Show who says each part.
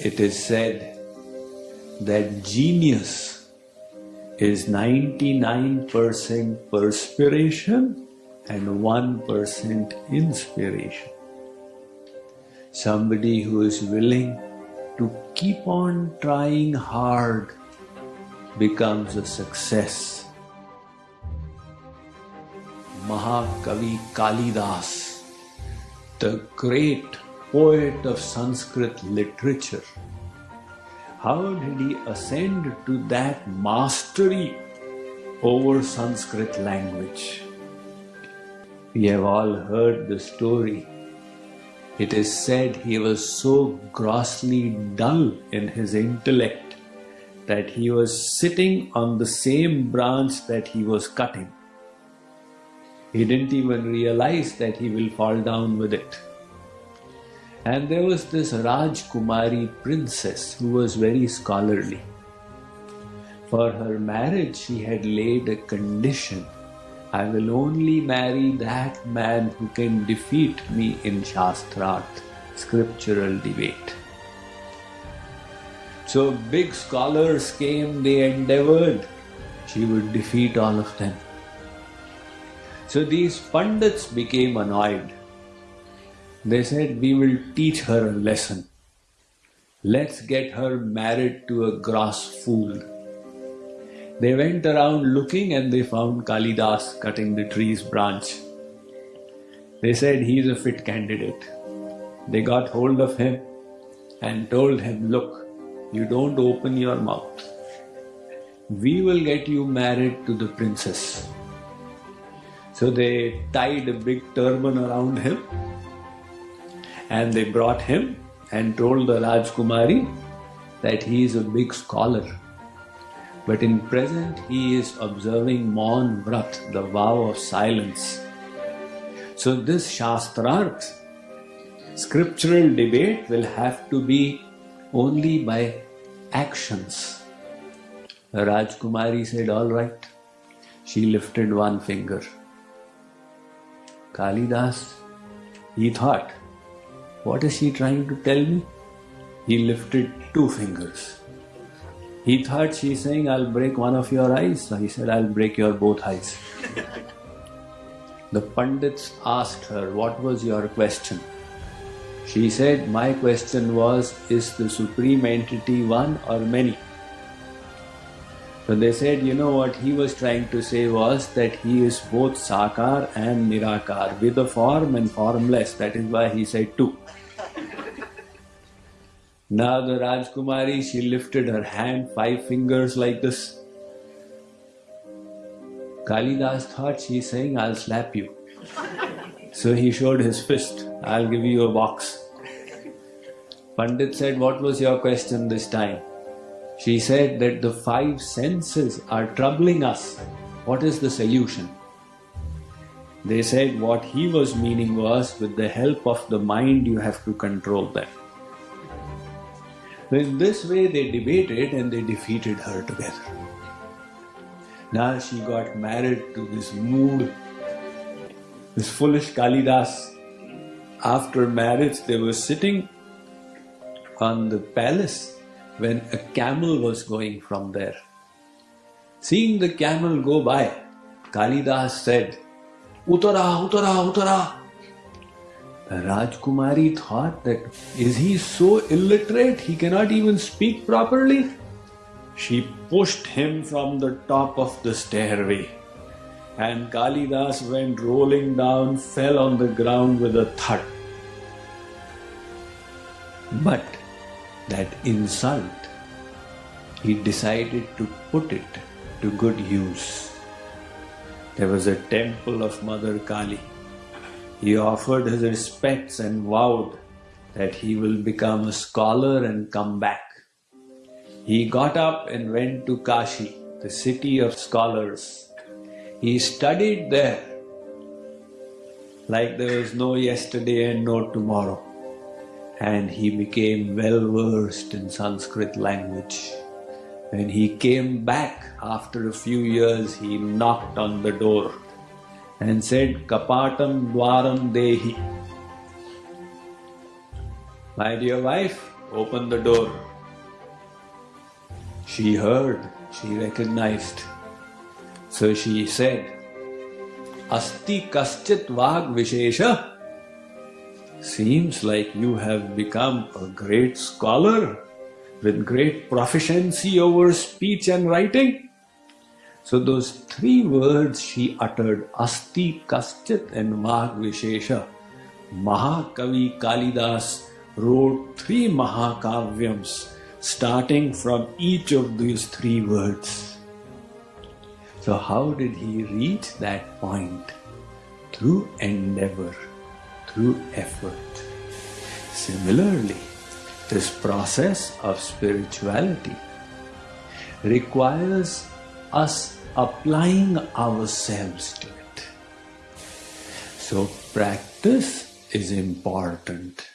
Speaker 1: It is said that genius is 99% perspiration and 1% inspiration. Somebody who is willing to keep on trying hard becomes a success. Mahakavi Kalidas, the great poet of Sanskrit literature, how did he ascend to that mastery over Sanskrit language? We have all heard the story. It is said he was so grossly dull in his intellect that he was sitting on the same branch that he was cutting. He didn't even realize that he will fall down with it. And there was this Rajkumari princess who was very scholarly. For her marriage, she had laid a condition I will only marry that man who can defeat me in Shastrarth, scriptural debate. So big scholars came, they endeavored, she would defeat all of them. So these pundits became annoyed they said, We will teach her a lesson. Let's get her married to a grass fool. They went around looking and they found Kalidas cutting the tree's branch. They said he's a fit candidate. They got hold of him and told him, Look, you don't open your mouth. We will get you married to the princess. So they tied a big turban around him and they brought him and told the Rajkumari that he is a big scholar. But in present he is observing Maun Vrat, the vow of silence. So this Shastrarth, scriptural debate will have to be only by actions. The Rajkumari said, all right. She lifted one finger. Kalidas, he thought, what is she trying to tell me? He lifted two fingers. He thought she's saying, I'll break one of your eyes. So he said, I'll break your both eyes. the Pandits asked her, What was your question? She said, My question was, Is the Supreme Entity one or many? So they said, you know what he was trying to say was that he is both Sakar and Nirakar, with a form and formless. That is why he said two. now the Rajkumari, she lifted her hand, five fingers like this. Kalidas thought she's saying, I'll slap you. so he showed his fist, I'll give you a box. Pandit said, What was your question this time? She said that the five senses are troubling us. What is the solution? They said what he was meaning was with the help of the mind you have to control them. In this way they debated and they defeated her together. Now she got married to this mood, this foolish Kalidas. After marriage they were sitting on the palace when a camel was going from there. Seeing the camel go by, Kalidas said, Uttara, Uttara, Uttara. The Rajkumari thought that is he so illiterate he cannot even speak properly? She pushed him from the top of the stairway and Kalidas went rolling down, fell on the ground with a thud. But that insult, he decided to put it to good use. There was a temple of Mother Kali. He offered his respects and vowed that he will become a scholar and come back. He got up and went to Kashi, the city of scholars. He studied there like there was no yesterday and no tomorrow and he became well versed in Sanskrit language. When he came back after a few years, he knocked on the door and said, Kapatam Dwaram Dehi. My dear wife, open the door. She heard, she recognized. So she said, Asti kaschit vag vishesha. Seems like you have become a great scholar with great proficiency over speech and writing. So those three words she uttered, Asti Kaschit and Vag Mahakavi Kalidas wrote three Mahakavyams starting from each of these three words. So how did he reach that point? Through endeavor, through effort. Similarly, this process of spirituality requires us applying ourselves to it. So, practice is important.